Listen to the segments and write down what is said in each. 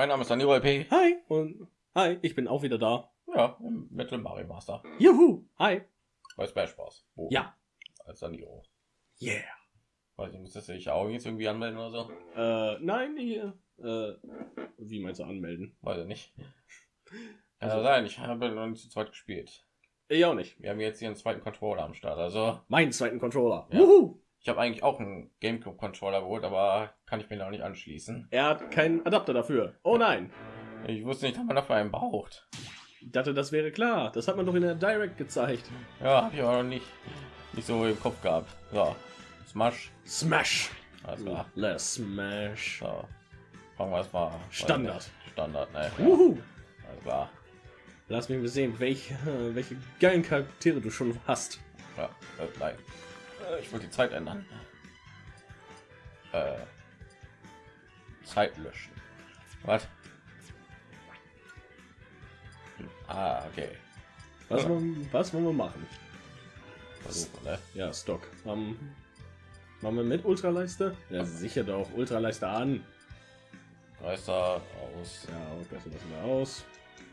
Mein Name ist Daniel P. Hi und hi, ich bin auch wieder da. Ja, im Metal Mario Master Juhu, hi. bei Smash Bros. Wo? Ja. Als Daniro. Yeah. Weiß ich, muss das sich auch jetzt irgendwie anmelden oder so? Äh, nein, hier. Äh, wie meinst du anmelden? Weiß ich nicht. Also- Also sein, ich habe noch nicht zu zweit gespielt. Ich auch nicht. Wir haben jetzt hier einen zweiten Controller am Start. Also Meinen zweiten Controller. Ja. Wuhu. Ich habe eigentlich auch einen GameCube Controller geholt, aber kann ich mir noch nicht anschließen. Er hat keinen Adapter dafür. Oh nein. Ich wusste nicht, dass man dafür einen braucht. Ich dachte, das wäre klar. Das hat man doch in der Direct gezeigt. Ja, habe ich aber noch nicht, nicht so im Kopf gehabt. So, Smash. Smash. Alles klar. Let's smash. So. Fangen wir erstmal. Standard. Standard, ne? Wuhu. alles klar. Lass mich mal sehen, welche, welche geilen Charaktere du schon hast. Ja, nein. Äh, ich wollte die Zeit ändern. Äh, Zeit löschen. Was? Ah, okay. Was, wollen, was wollen wir machen? Versuchen, ne? Ja, Stock. Ähm, machen wir mit Ultraleiste? Ja, sicher doch. Ultraleiste an. Meister aus. Ja, das lassen wir aus.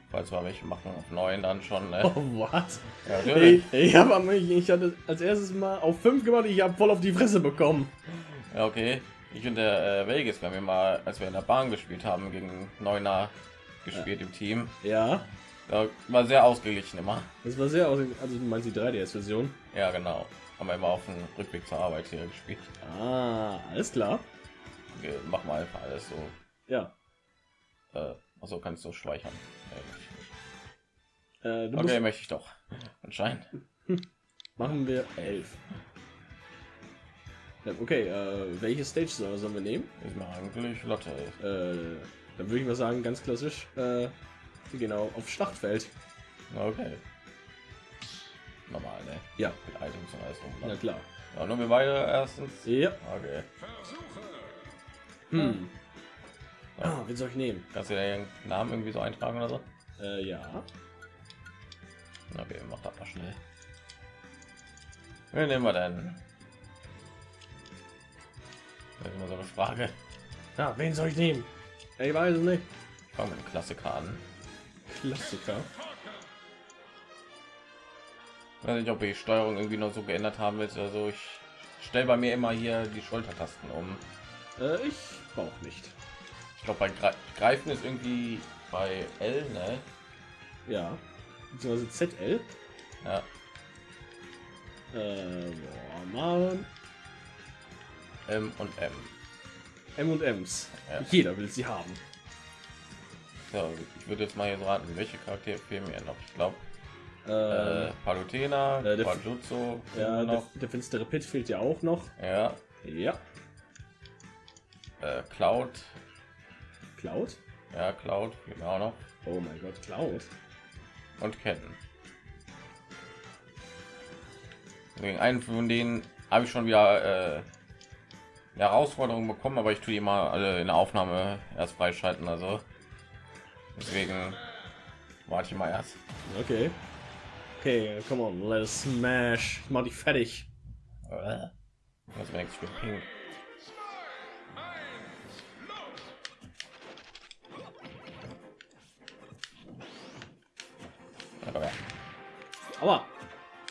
Falls wir welche machen auf neun dann schon, ne? Oh, was? Ja, Ich, ich habe ich hatte als erstes mal auf 5 gemacht, ich habe voll auf die Fresse bekommen. Ja, okay. Ich und der äh, Vegas, wir ja mal, als wir in der Bahn gespielt haben, gegen Neuner gespielt im Team. Ja, Da war sehr ausgeglichen immer. das war sehr aus. Also, du meinst die 3DS-Version? Ja, genau. Haben wir immer auf dem Rückweg zur Arbeit hier gespielt. Ah, alles klar. Okay, machen wir einfach alles so. Ja. Äh, also kannst du speichern. Äh, du okay, musst, möchte ich doch. Anscheinend. machen wir 11. Ja, okay, äh, welche Stage soll- sollen wir nehmen? Ich mache eigentlich Lotte. Äh, dann würde ich mal sagen, ganz klassisch, äh, genau, auf Schlachtfeld. Okay. Normal, ne? Ja, Mit Items und alles na klar. Ja, nur wir beide erstens. Ja. Okay. Hm. Ah, wen soll ich nehmen? Kannst du den Namen irgendwie so eintragen oder so? Äh, ja. Okay, mach das mal schnell. Wen nehmen wir denn? Das ist immer so eine Frage. Ja, wen soll ich nehmen? Ich weiß es nicht. Fangen wir mit dem Klassiker an. Klassiker. Ich weiß nicht, ob ich die Steuerung irgendwie noch so geändert haben willst. Also ich stelle bei mir immer hier die Schultertasten um. Äh, ich brauche nicht. Ich glaube, bei Gre Greifen ist irgendwie bei L, ne? Ja. Beziehungsweise ZL. Ja. Äh, boah. M und M. M und M's. Ja. Jeder will sie haben. So, ich würde jetzt mal hier so raten, welche Charaktere fehlen mir noch? Ich glaube, Äh, äh, Palutena, äh, der- Bajutsu, ja, der, der finstere Pit fehlt ja auch noch. Ja, Ja. äh, Cloud, Cloud? ja, Cloud, auch noch. Oh mein Gott, Cloud. Und Ken. Wegen einen von denen habe ich schon wieder äh, eine Herausforderung bekommen, aber ich tue die mal alle in der Aufnahme erst freischalten, also deswegen warte ich mal erst. Okay. Okay, come on, let us smash. Ich mach dich fertig. Äh, merkt ich bin pink. Aua.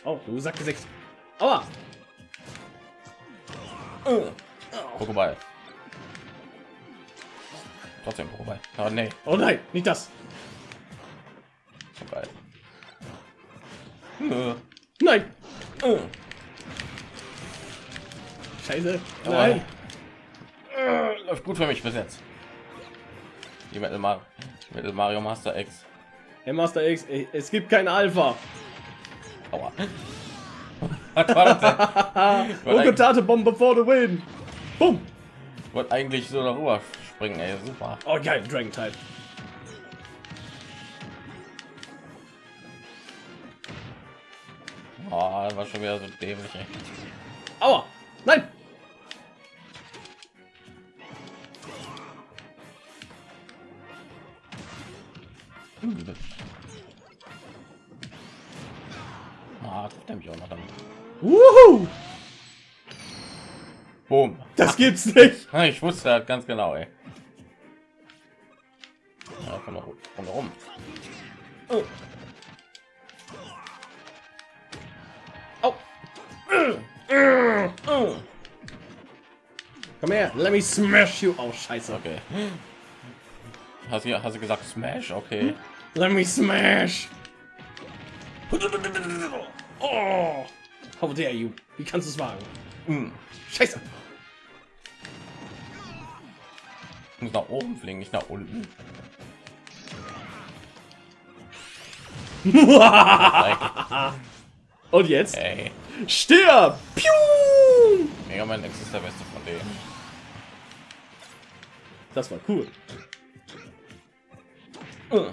Oh, du Sack gesägt. Aua. Pokéball. Trotzdem Pokéball. Oh nee, Oh nein, nicht das. geil. Nein. äh. Scheiße. Oh. Nein. Äh, Läuft gut für mich bis jetzt. Die Metal Mario, Metal Mario Master X. Hey Master X, es gibt kein Alpha. Aua. Was war das denn? Rokotate Bombe for the win. Boom. Ich wollte eigentlich so darüber springen, ey, super. Oh geil, Dragon Type. Oh, das war schon wieder so dämlich, ey. Aua. Das gibt's nicht. Ich wusste das ganz genau, ey. Komm mal rum. Komm mal rum. Oh. Au. Komm her, let me smash you. Oh, scheiße. Okay. Hast du, hast du gesagt Smash? Okay. Let me smash. Oh, how dare you? Wie kannst du es wagen? Hm. Scheiße. Ich muss nach oben fliegen, nicht nach unten. Und jetzt? Ey, Stirb! Piu! Mega Man X ist der beste von denen. Das war cool. Äh.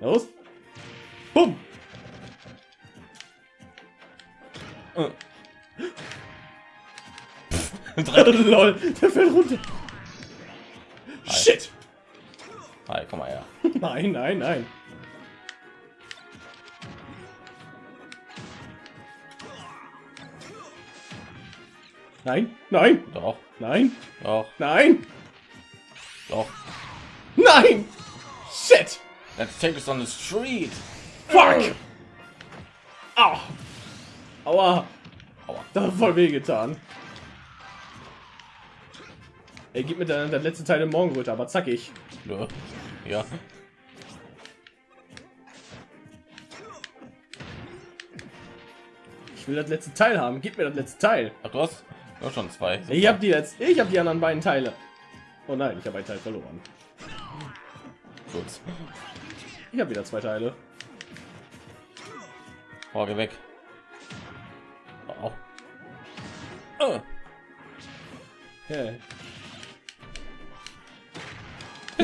Los. Bumm. Äh. Lol, der fällt runter. Shit. Hi, komm mal her. Nein, nein, nein. Nein, nein, Doch, nein, doch, nein, doch. nein. Shit. Let's take this on the street. Fuck. Ah! Au. Aua. Aua. Das hat voll weh getan. Ey, gib mir der, der letzte Teil im Morgenröte, aber zackig. Nö. Ja. Ich will das letzte Teil haben. Gib mir das letzte Teil. Ach, du hast hast schon zwei. Ich habe die jetzt. Ich habe die anderen beiden Teile. Oh nein, ich habe einen Teil verloren. Gut. Ich habe wieder zwei Teile. Oh, geh weg. Oh. Äh. Okay.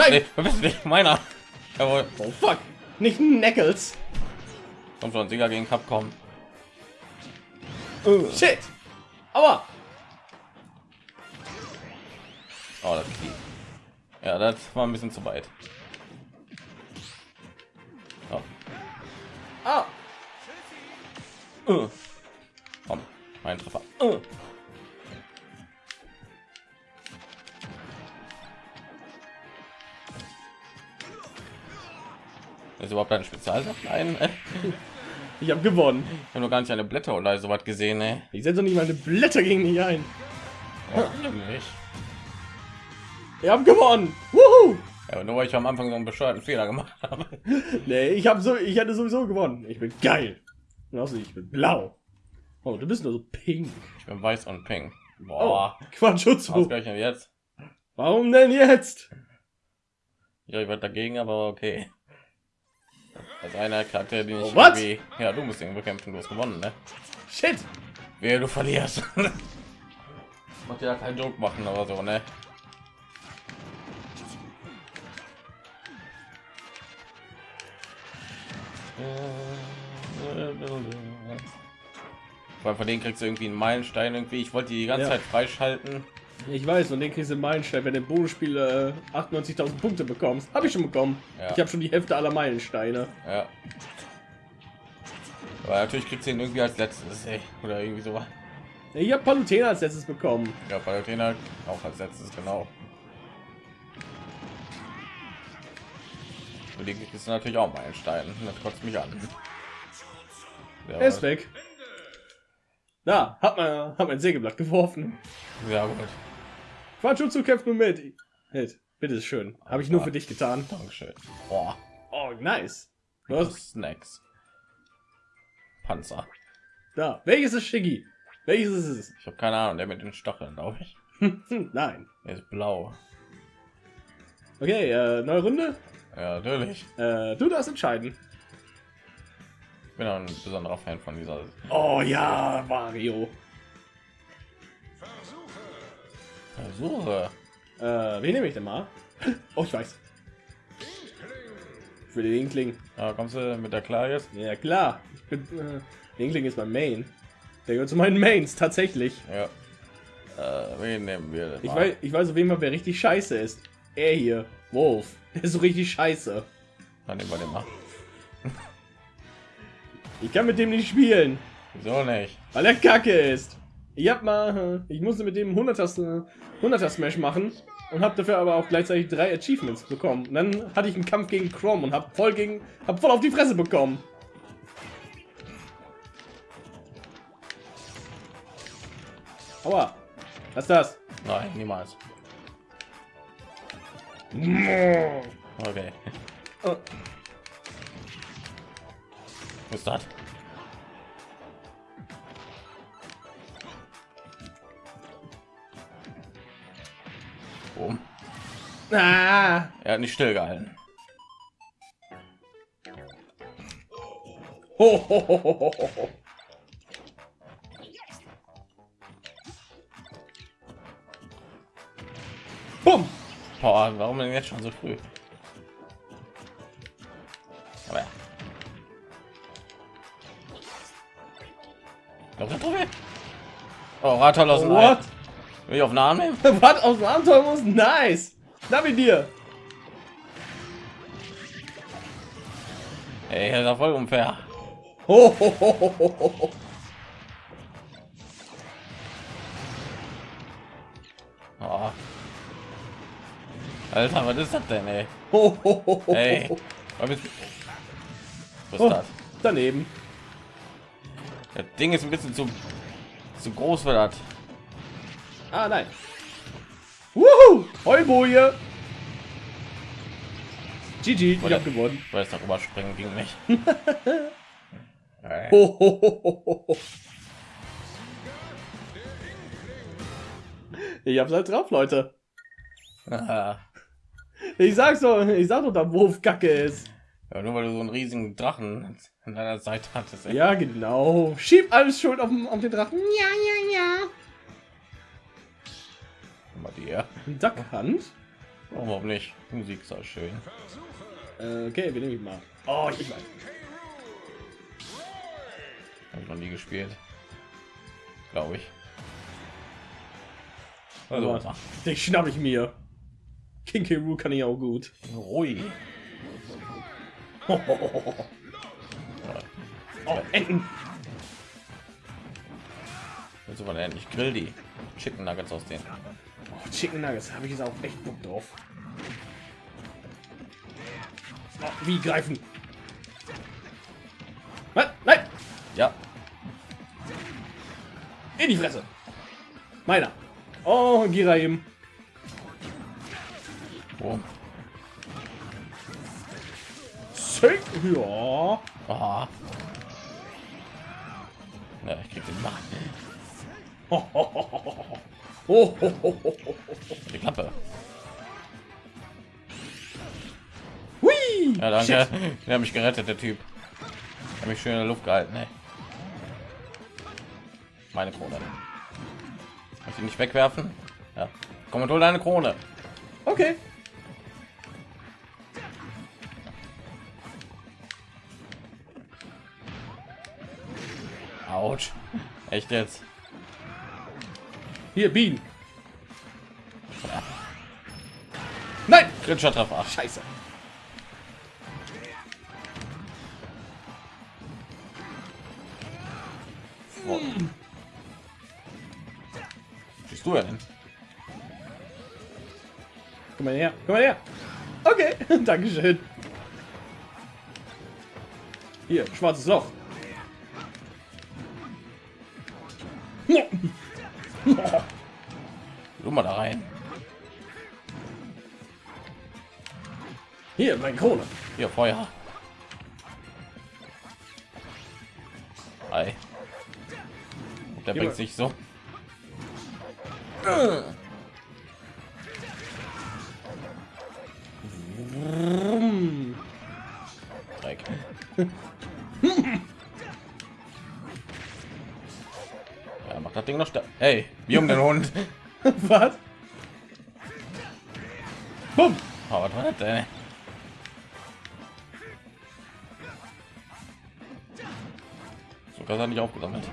Nein! Bist nicht meiner. Jawohl. Oh fuck. Nicht Knuckles. Komm schon, Sieger gegen Capcom. Shit. Aua. Oh, das. Ja, das war ein bisschen zu weit. Oh. Ah. Äh. Komm, mein Treffer. Ist überhaupt ein Spezialsaft? Nein. Ich habe gewonnen. ich habe noch gar nicht eine Blätter oder so was gesehen, ne? Ich setze nicht meine Blätter gegen dich ein. Nämlich. Ich habe gewonnen. Wuhu. Ja, nur weil ich am Anfang so einen bescheuerten Fehler gemacht habe. Nee, ich habe so, ich hatte sowieso gewonnen. Ich bin geil. Außerdem, ich bin blau. Oh, du bist nur so pink. Ich bin weiß und pink. Oh, Boah, Quatschutzu. ausgerechnet jetzt. Warum denn jetzt? Ja, ich war dagegen, aber okay. Als einer Charakter, den ich Oh, irgendwie... Ja, du musst ihn bekämpfen, du hast gewonnen, ne? Shit. Wer du verlierst. Macht ja keinen Druck machen oder so, ne? Weil von denen kriegst du irgendwie einen Meilenstein irgendwie. Ich wollte die die ganze Ja. Zeit freischalten. Ich weiß, und den kriegst du Meilenstein, wenn du im Bonusspiel äh, 98.000 Punkte bekommst. Habe ich schon bekommen. Ja. Ich habe schon die Hälfte aller Meilensteine. Ja. Aber natürlich kriegst du ihn irgendwie als letztes, ey. Oder irgendwie so. Ich habe Palutena als letztes bekommen. Ja, Palutena auch als letztes, genau. Und die kriegst du natürlich auch Meilenstein. Das kotzt mich an. Ja, Er ist weg. Da, hat man, hat mein Sägeblatt geworfen. ja gut. Quatschutzu kämpft nun mit. Hit, bitte schön. Habe ich nur für dich getan. Dankeschön. Boah. Oh, nice. Du hast, Snacks. Panzer. da. Welches ist Shiggy? Welches ist es? Ich habe keine Ahnung, der mit den Stacheln, glaube ich. Hm, Nein. Der ist blau. Okay, äh, neue Runde. Ja, natürlich. Äh, du darfst entscheiden. Ich bin auch ein besonderer Fan von dieser. Oh ja, Mario. Versuche. Äh, wen nehme ich denn mal? Oh, ich weiß. Für den Inkling. Ja, kommst du mit der klar jetzt? Ja, klar. Ich bin, äh, der Inkling ist mein Main. Der gehört zu meinen Mains, tatsächlich. Ja. Äh, wen nehmen wir? denn Ich mal? weiß, ich weiß auf jeden Fall, wer richtig scheiße ist. Er hier. Wolf. Der ist so richtig scheiße. Dann nehmen wir den mal. Ich kann mit dem nicht spielen, Wieso nicht? weil er kacke ist. Ich hab mal, ich musste mit dem 100er, 100er Smash machen. und habe dafür aber auch gleichzeitig drei Achievements bekommen. Und dann hatte ich einen Kampf gegen Chrome und habe voll gegen, hab voll auf die Fresse bekommen. Aua, was ist das? Nein, niemals. Okay. Oh, Was ist das? Boom. Ah, Er hat nicht stillgehalten. ho, ho, ho, ho. Bumm. Boah, warum denn jetzt schon so früh? Aber ja. Doch, doch, doch. Oh? Will ich auf den Arm nehmen? Was aus dem Abenteuer muss? Nice. Na mit dir. Ey, das ist voll unfair. Ho, ho, ho. Oh. Alter, was ist das denn, ey? Ho, ho, ho, Ey. Was ist, Oh, ist das? daneben. Das Ding ist ein bisschen zu, zu groß für das. Ah, nein. Wuhu! Heuboje! GG, ich hab gewonnen. Ich weiß darüber springen ging nicht. Ho, ho, ho. Ich hab's halt drauf, Leute. Ah. Ich sag's doch, ich sag doch, da Wurf Kacke ist. Ja, nur weil du so einen riesigen Drachen an deiner Seite hattest. ey. Ja, genau. Schieb alles schuld auf, den- auf den Drachen. Ja, ja, ja. Mal dir. Duckhand. Warum nicht? Musik ist auch schön. Äh, okay, wir nehmen ihn mal. Oh, ich weiß. Habe ich noch nie gespielt. Glaube ich. Also, Aber den schnapp ich mir. King K. Rool kann ich auch gut. ruhig. Oh, Enten. Jetzt aber endlich grill die Chicken Nuggets aus denen. Oh, Chicken Nuggets, habe ich jetzt auch echt Bock drauf. Oh, wie greifen? Was? Nein! Ja, In die Fresse! Meiner! Oh, Gira eben. Sick. Ja. Aha. Ja, ich krieg den Mann. Ho, ho, ho. Die Klappe. Hui! Ja, danke. Shit. Der hat mich gerettet, der Typ. Hat mich schön in der Luft gehalten, ey. Meine Krone. Muss ich nicht wegwerfen? Ja. Komm und hol deine Krone. Okay. Autsch. Echt jetzt? Hier, Bienen. Nein! Kritischer Treffer. Scheiße. Oh. Schießt du ja denn? Komm mal her. Komm mal her. Okay. Dankeschön. Hier, schwarzes Loch. Mal da rein. Hier, meine Krone. Hier, Feuer. Ei. Der bringt sich so. Dreck. Ja, macht das Ding noch stark. Hey, wie um den Hund. Was? Bumm. Oh, was war das denn? So kann er nicht aufgesammelt.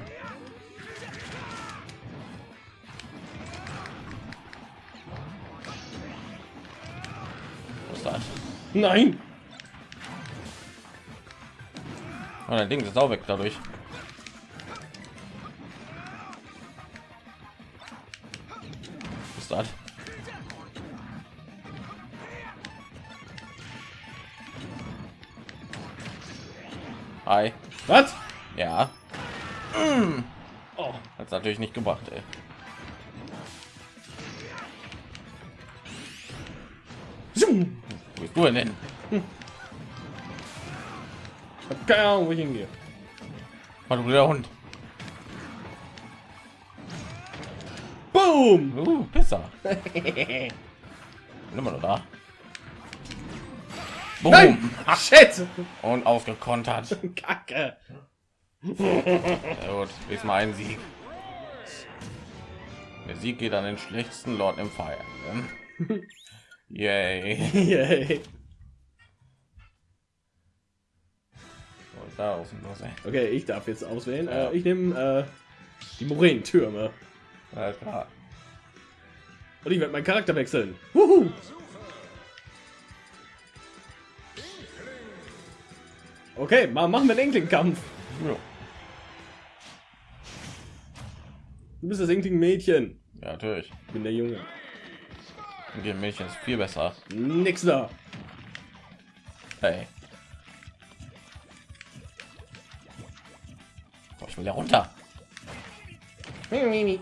Was das? Nein. Oh, dein Ding ist auch weg dadurch. Bastard. Hi. Was? Ja. Mm. Oh. Hat's natürlich nicht gebracht, ey. Zoom. Wo bist du denn? Hm. Ich hab keine Ahnung, wo ich hingehe. Hallo, der Hund. Boom! Uh, Pisser. Immer noch da. Boom. Nein! Shit! Und ausgekontert. Kacke! Gut, diesmal ein Sieg. Der Sieg geht an den schlechtesten Lord im Fire. Ne? Yay. Yay. Da? Okay, ich darf jetzt auswählen. Ja. Äh, ich nehme äh, die Moränentürme. Alles klar. Und ich werde meinen Charakter wechseln. Wuhu. Okay, mal machen wir den Inkling-Kampf. Ja. Du bist das Inkling-Mädchen. ja, natürlich. Ich bin der Junge. Die Mädchen ist viel besser. Nix da. Hey. Oh, ich will ja runter. Okay,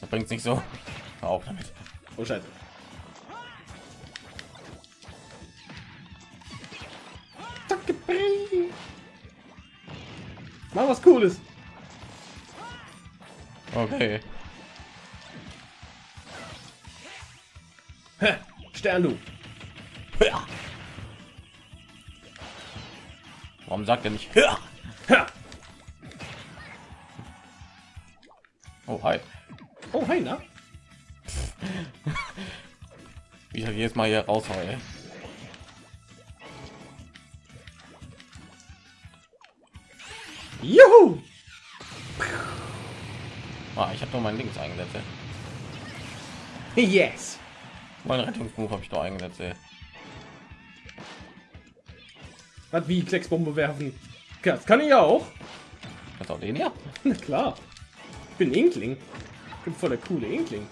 das bringt nicht so. Hör auf damit. Oh Scheiße. Mach was Cooles. Okay. Hä, Stern du. Warum sagt er nicht? Ja. Jedes Mal hier raus ey. Juhu! Ah, ich habe doch mein Links eingesetzt. Yes! Mein Rettungsbuch habe ich doch eingesetzt. Was wie Klecksbombe werfen? Das kann ich ja auch. Das auch den? Na klar. Ich bin Inkling. Ich bin voll der coole Inkling.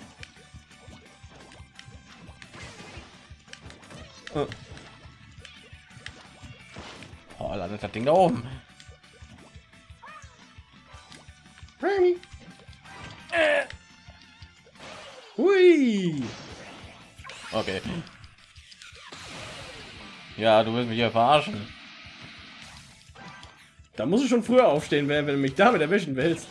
Oh, landet das Ding da oben. Remy. Hui! Okay. Ja, du willst mich hier verarschen. Da muss ich schon früher aufstehen, wenn, wenn du mich damit erwischen willst.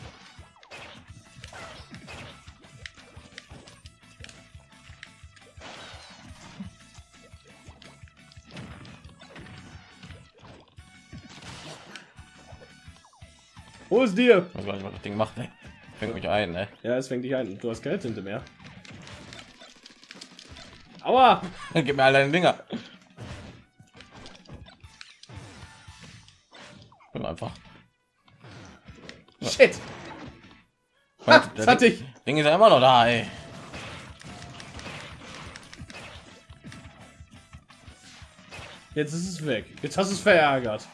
Dir? Ich weiß was das Ding macht. Ne? Fängt mich ein, ne? Ja, es fängt dich ein. Du hast keine Tinte mehr. Aua! Gib mir all deine Dinger. Einfach. Shit! Ha, das hatte ich. Ding ist ja immer noch da, ey. Jetzt ist es weg. Jetzt hast du es verärgert.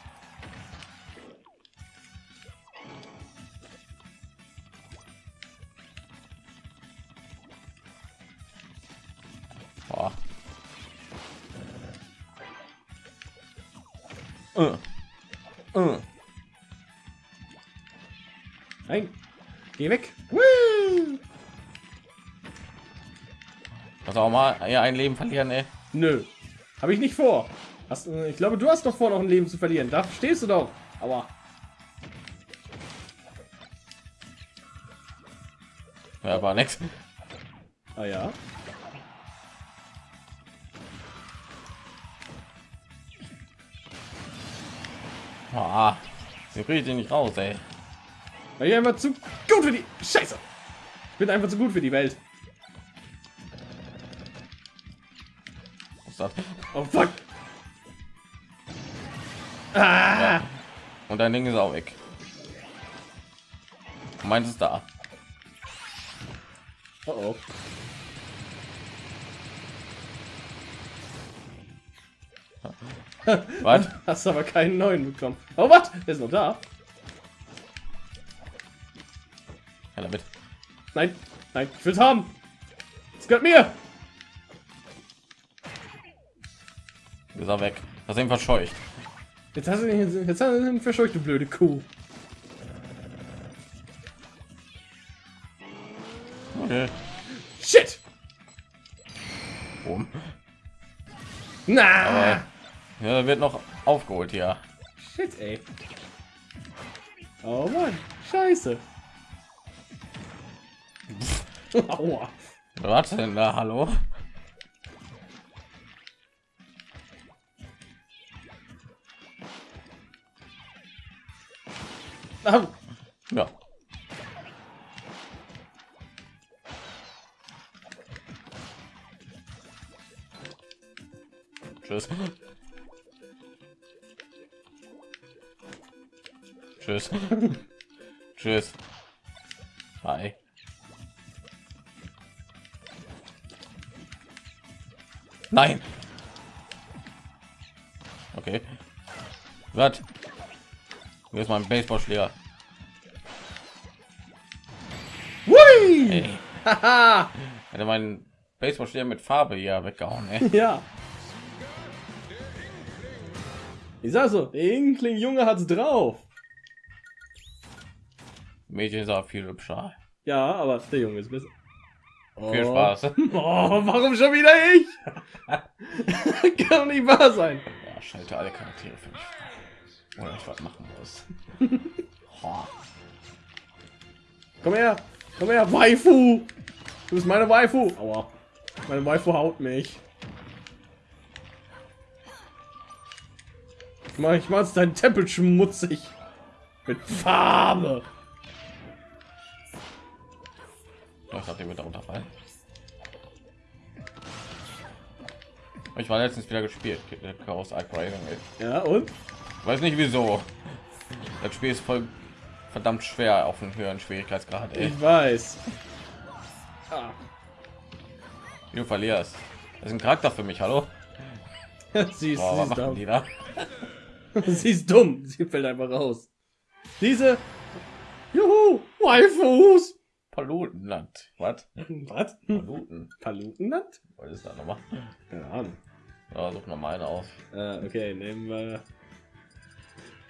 Geh weg. Woo! Das auch mal ja, ein Leben verlieren, ey. Nö. Habe ich nicht vor. Hast, äh, ich glaube, du hast doch vor, noch ein Leben zu verlieren. Da stehst du doch. Aua. Ja, war nix. Ah ja. Ah, sie ihn nicht raus, ey. Weil ich einfach zu gut für die... Scheiße. Ich bin einfach zu gut für die Welt. Was ist das? Oh, fuck. Ah. Ja. Und dein Ding ist auch weg. Meins ist da. Oh, oh. Was? Hast aber keinen neuen bekommen. Oh, was? Der ist noch da. Nein, nein, ich will's haben. gehört mir. Ist er weg. Das ist ihn verscheucht. Jetzt hast du ihn, jetzt hast du ihn verscheucht, du blöde Kuh. Okay. Shit. Boom. Na. Aber ja, da wird noch aufgeholt hier. Shit, ey. Oh Mann, scheiße. Aua. Was denn da? Hallo? Ja. Tschüss. Tschüss. Tschüss. Hi. Nein. Okay. Was? Hier ist mein Baseballschläger. Hui. Haha. Hätte meinen Baseballschläger mit Farbe hier weggehauen. Ey. ja. Ich sag so, der Inkling Junge hat's drauf. Mädchen auch viel hübscher. Ja, aber der Junge ist besser. Viel Oh. Spaß. Oh, warum schon wieder ich? Kann doch nicht wahr sein. Ja, schalte alle Charaktere für mich frei. Oder ich was machen muss. Ho. Komm her, komm her, Waifu. Du bist meine Waifu. Aua. Meine Waifu haut mich. Ich mach, ich mach jetzt deinen Tempel schmutzig. Mit Farbe. Ich dachte, wird darunter fallen. Ich war letztens wieder gespielt. Chaos Arc Rising. ey. Ja, und? Weiß nicht wieso. Das Spiel ist voll verdammt schwer auf einem höheren Schwierigkeitsgrad. Ey. Ich weiß. Ah. Du verlierst. Das ist ein Charakter für mich. Hallo. sie, ist, Boah, sie, ist dumm. die da? sie ist dumm. Sie fällt einfach raus. Diese. Juhu! Waifus! Palutenland. Was? Was? Paluten. Palutenland? Was ist da nochmal? Keine Ahnung. Ja, such noch mal eine aus. Äh, okay, nehmen wir.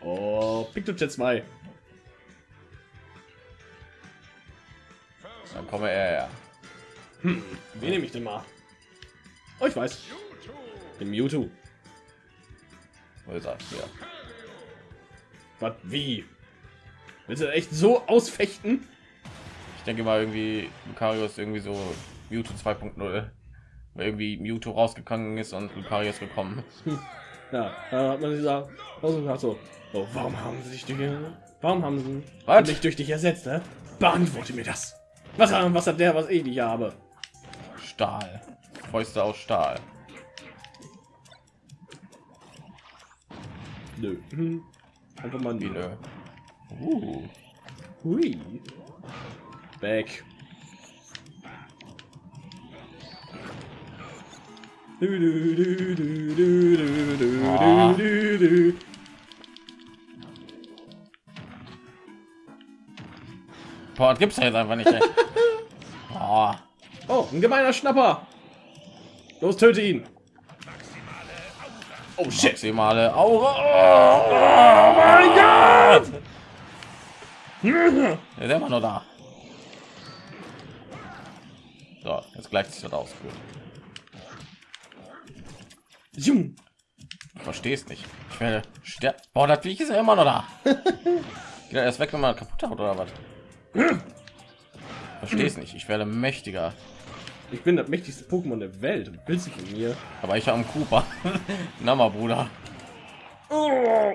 Oh, Pictojet 2. Dann komme er. Wen nehme ich denn mal? Oh, ich weiß. Den Mewtwo. Wo ist er? Hier. Was? Wie? Willst du echt so ausfechten? Ich denke mal irgendwie Lucario ist irgendwie so Mewtwo 2.0, weil irgendwie Mewtwo rausgegangen ist und Lucario ist gekommen. Ja, da hat man gesagt, also so, oh, warum haben sie sich durch, warum haben sie Was? mich durch dich ersetzt, ne? Beantworte mir das. Was, hat- was hat der, was ich nicht habe? Stahl. Fäuste aus Stahl. Nö. Einfach mal nö. Uh. Hui. Weg. Du, du, du, du, du, du, du, Ah. du, du. Boah, das gibt's ja jetzt einfach nicht. Oh, Oh, ein gemeiner Schnapper. Los, töte ihn. Oh shit. maximale Aura. Oh mein Gott! Er ist immer nur da. So, jetzt gleicht sich das aus. Verstehe es nicht. Ich werde sterben. Boah, das Viech ist ja immer noch da. Geht er erst weg, wenn man kaputt hat oder was? Verstehe es nicht. Ich werde mächtiger. Ich bin das mächtigste Pokémon der Welt. Willst du von mir? Aber ich habe einen Cooper. Na mal, Bruder. Oh.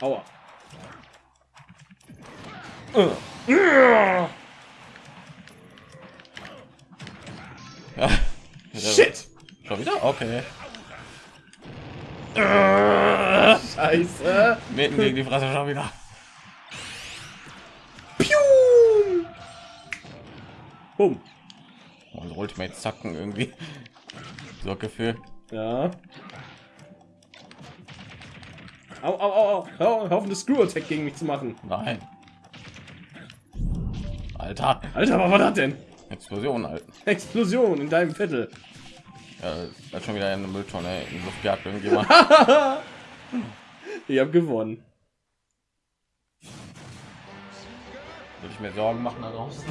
Aua. Ja. Shit. Schon wieder? Okay. Scheiße. Mitten gegen die Fresse schon wieder. Piu. Bumm. Und Ultimate zacken irgendwie. So Gefühl. Ja. Au, au, au, au. Auf, eine Screw-Attack gegen mich zu machen. Nein. Alter. Alter, was war das denn? Explosion halten. Explosion in deinem Viertel. Ja, das schon wieder eine Mülltonne in Luft gejagt irgendjemand. Ich habe gewonnen. Würde ich mir Sorgen machen da draußen.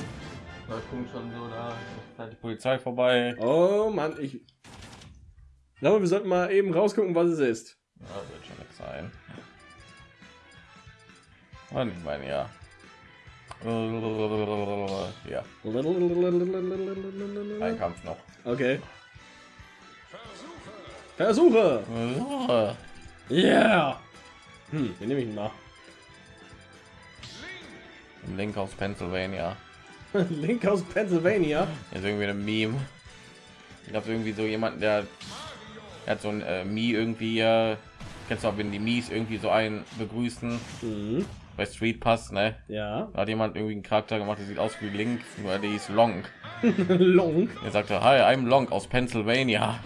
Da kommt schon so da halt die Polizei vorbei. Oh Mann, ich glaube, wir sollten mal eben rausgucken, was es ist. Ja, wird schon nix sein. Und ich meine ja. Ja, ein Kampf noch. Okay. Versuche. Yeah. Hm, den nehme ich mal. Link aus Pennsylvania. Link aus Pennsylvania. ist irgendwie ein Meme. Ich glaube irgendwie so jemand, der, der hat so ein äh, Mi irgendwie. Äh, kennst du auch, wenn die Mies irgendwie so einen begrüßen Mhm. Bei Street Pass, ne? Ja. Da hat jemand irgendwie einen Charakter gemacht, der sieht aus wie Link, nur der ist Long. Long. Er sagte, hi, I'm Long aus Pennsylvania.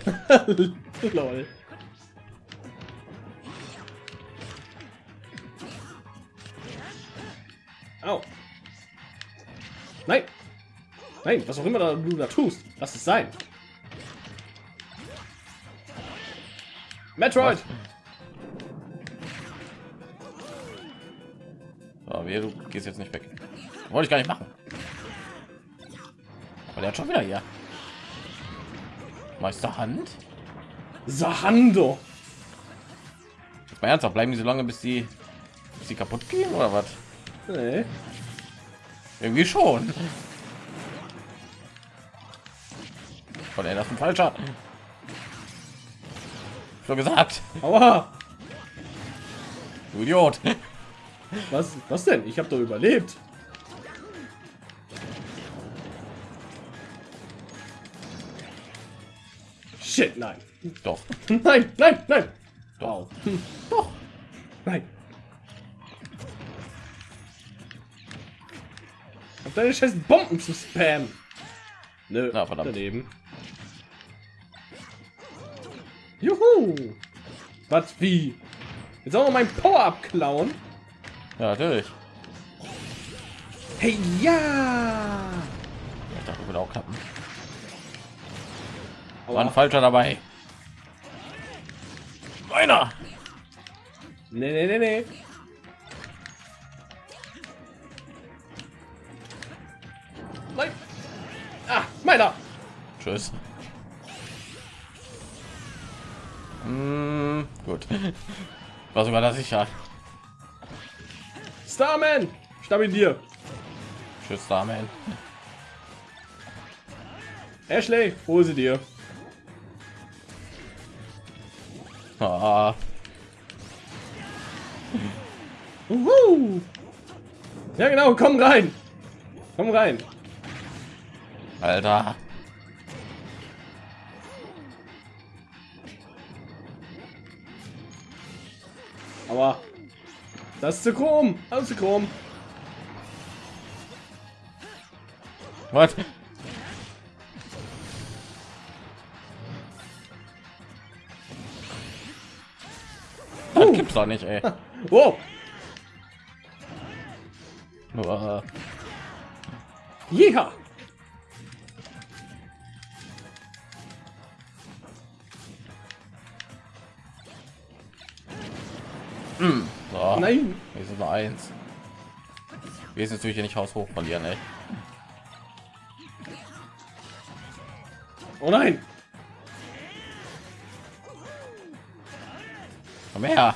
Lol. Au. Nein. Nein, was auch immer da- du da tust, lass es sein. Metroid. So, wir, du gehst jetzt nicht weg. Wollte ich gar nicht machen. Aber der hat schon wieder hier. Meister Hand? Sahando. Jetzt mal ernsthaft, bleiben die so lange, bis sie, bis sie kaputt gehen oder was? Nee. Irgendwie schon. Von er das ein falscher. So gesagt. Aua. Du Idiot. Was, was denn? Ich habe doch überlebt. Shit, nein. Doch. Nein, nein, nein. Doch. Doch. Nein. Auf deine scheiß Bomben zu spammen. Nö, Na, verdammt. daneben. Juhu. Was wie? Jetzt auch noch mein Power-Up klauen? Ja, natürlich. Hey, ja! Ich dachte, würde auch klappen. War ein falscher dabei. Meiner. Nee, nee, nee, nee. Nein. Ah, meiner. Tschüss. Hm, gut. War sogar das sicher. Starman. Stamm in dir. Tschüss, Damen. Ashley, hol sie dir. Ah, Uhu. Ja, genau, komm rein. Komm rein. Alter. Aber das ist zu chrom. Alles zu chrom. Was? Das gibt's doch nicht, ey. Wow. Nur, Ja. Nein. Wir sind nur eins. Wir sind natürlich nicht haushoch verlieren, ey. Oh nein. Komm her. Ach,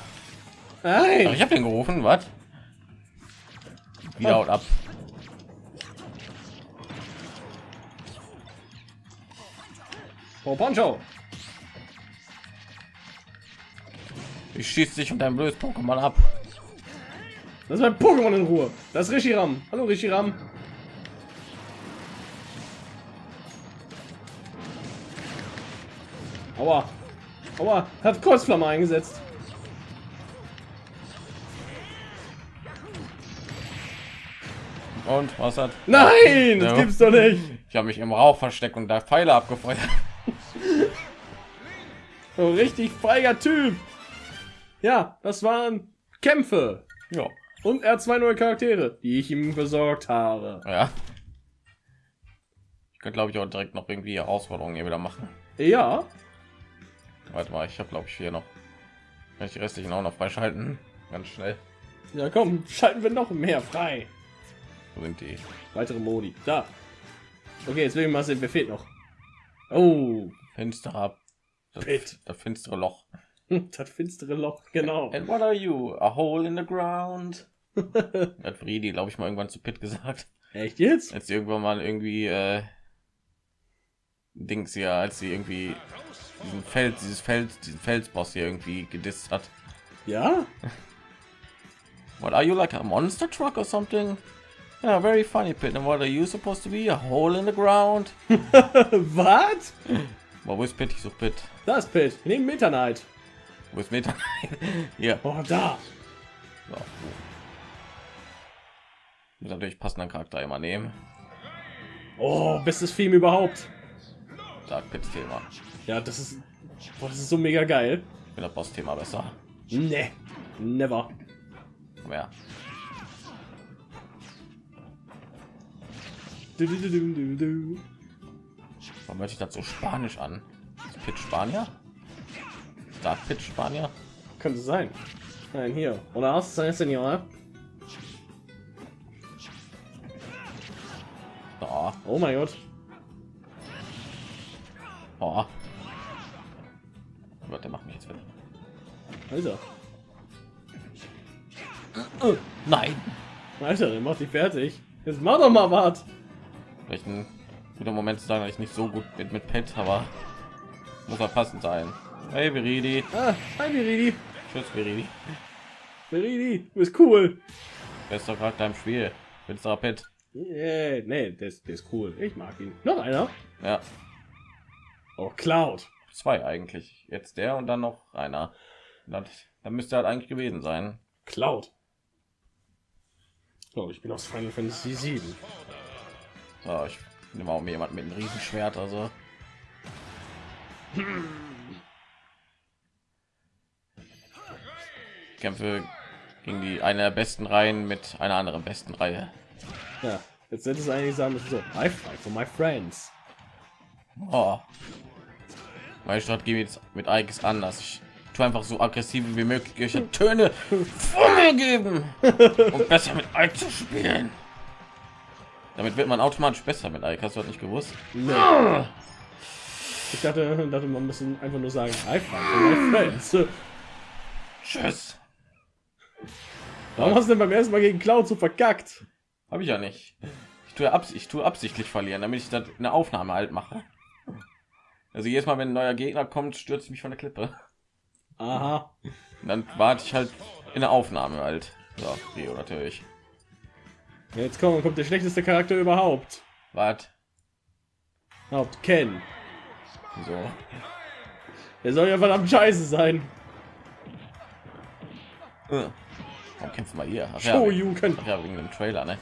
Nein. ich habe den gerufen, was? Wieder haut ab. Oh, Poncho. Ich schieße dich und dein blödes Pokémon ab. Das ist mein Pokémon in Ruhe. Das ist Rishiram. Hallo Rishiram. Aua. Aua. Hat Kreuzflamme eingesetzt. Und was hat? Nein, das gibt's doch nicht. Ich habe mich im Rauch versteckt und da Pfeile abgefeuert. So richtig feiger Typ. Ja, das waren Kämpfe. Ja. Und er hat zwei neue Charaktere, die ich ihm besorgt habe. Ja. könnte glaube ich auch direkt noch irgendwie Herausforderungen hier wieder machen. Ja. Warte mal, ich habe glaube ich hier noch. Kann ich die restlichen auch noch freischalten? Ganz schnell. Ja, komm, schalten wir noch mehr frei. Wo sind die? Weitere Modi. Da. Okay, jetzt will ich mal sehen, wer fehlt noch. Oh, Finsterer. Das, Pit. das finstere Loch. das finstere Loch, genau. And what are you? A hole in the ground. Hat Friedi, glaube ich, mal irgendwann zu Pit gesagt. Echt jetzt? Als sie irgendwann mal irgendwie äh, Dings ja, als sie irgendwie diesen Feld, dieses Feld, diesen Felsboss hier irgendwie gedisst hat. Ja? What are you like a monster truck or something? Yeah, very funny pit. And what are you supposed to be? A hole in the ground? Was? Wo ist Pit? Ich suche Pit. Da ist Pit. Neben Knight. Wo ist Meta? Hier. Oh, da. So. Muss natürlich passenden Charakter immer nehmen. Oh, bestes Film überhaupt. Da Pits Thema. Ja, das ist, boah, das ist so mega geil. Ich bin das Boss Thema besser. Ne, never. Komm her. Du, du, du, du, du. Warum hört sich das so spanisch an? Ist Pit Spanier? Da Pit Spanier? Könnte sein. Nein, hier. Oder was, Senor? Oh, Oh mein Gott. oh. Gott, der macht mich jetzt wieder. Alter. Nein. Alter, der macht dich fertig. Jetzt mach doch mal was. Vielleicht ein guter Moment zu sagen, dass ich nicht so gut bin mit Pet, aber muss er passend sein. Hey Viridi. Ah, hi Viridi. Tschüss Viridi. Viridi, du bist cool. Bester Charakter im Spiel. Finsterer Pet. Yeah, nee, der ist, der ist cool. Ich mag ihn. Noch einer. Ja, Oh, Cloud. zwei eigentlich. Jetzt der und dann noch einer. Dann, dann müsste halt eigentlich gewesen sein. Cloud. Oh, ich bin aus Final Fantasy 7. So, ich nehme auch jemand mit einem Riesenschwert, also. Ich kämpfe gegen die eine der besten Reihen mit einer anderen besten Reihe. Ja, jetzt hätte es eigentlich sagen müssen so, I fight for my friends. Oh. Meine Strategie jetzt mit Ike ist anders. Ich tue einfach so aggressiv wie möglich welche Töne von mir geben, um besser mit Ike zu spielen. Damit wird man automatisch besser mit Ike. Hast du das nicht gewusst? Nee. Ich dachte, dachte, man muss einfach nur sagen, I fight for my friends. Tschüss. Warum hast du denn beim ersten Mal gegen Cloud so verkackt? Habe ich ja nicht. Ich tue, abs ich tue absichtlich verlieren, damit ich in der Aufnahme halt mache. Also jedes Mal, wenn ein neuer Gegner kommt, stürzt ich mich von der Klippe. Aha. Und dann warte ich halt in der Aufnahme halt. So, Rio natürlich. Jetzt kommt, kommt der schlechteste Charakter überhaupt. Wart. Haupt Ken. So. Der soll ja verdammt scheiße sein. Äh. Warum kämpfen wir hier? Ach Show ja, you can. ach ja, wegen dem Trailer, ne?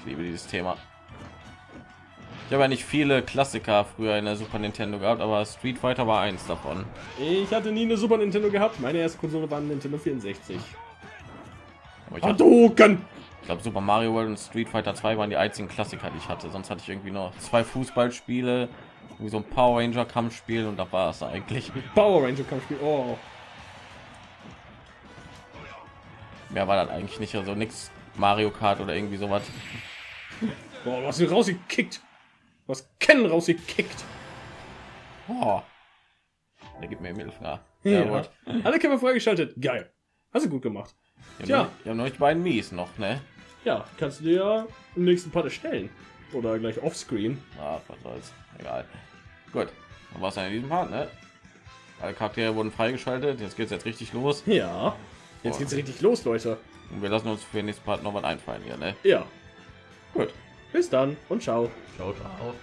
Ich liebe dieses Thema. Ich habe ja nicht viele Klassiker früher in der Super Nintendo gehabt, aber Street Fighter war eins davon. Ich hatte nie eine Super Nintendo gehabt. Meine erste Konsole war Nintendo 64. Aber ich, Hadouken! ich glaube, Super Mario World und Street Fighter 2 waren die einzigen Klassiker, die ich hatte. Sonst hatte ich irgendwie noch zwei Fußballspiele, wie so ein Power Ranger Kampfspiel und da war es eigentlich. Power Ranger Kampfspiel. Oh. Mehr war das eigentlich nicht. Also nichts Mario Kart oder irgendwie sowas. Boah, ihn rausgekickt. Du hast Ken rausgekickt. Oh. Der gibt mir Mittelfinger. Ja. Ja. Alle Kämpfer freigeschaltet. Geil. Hast du gut gemacht. Ich Tja. habe noch, nicht beiden Mies noch, ne? Ja, kannst du dir ja im nächsten Part erstellen. Oder gleich offscreen. Ah, was soll's. Egal. Gut. Dann war es in diesem Part, ne? Alle Charaktere wurden freigeschaltet. Jetzt geht's jetzt richtig los. Ja. Jetzt geht's richtig los, Leute. Und wir lassen uns für den nächsten Part noch was einfallen hier, ne? Ja. Gut. Bis dann und ciao. Ciao, ciao.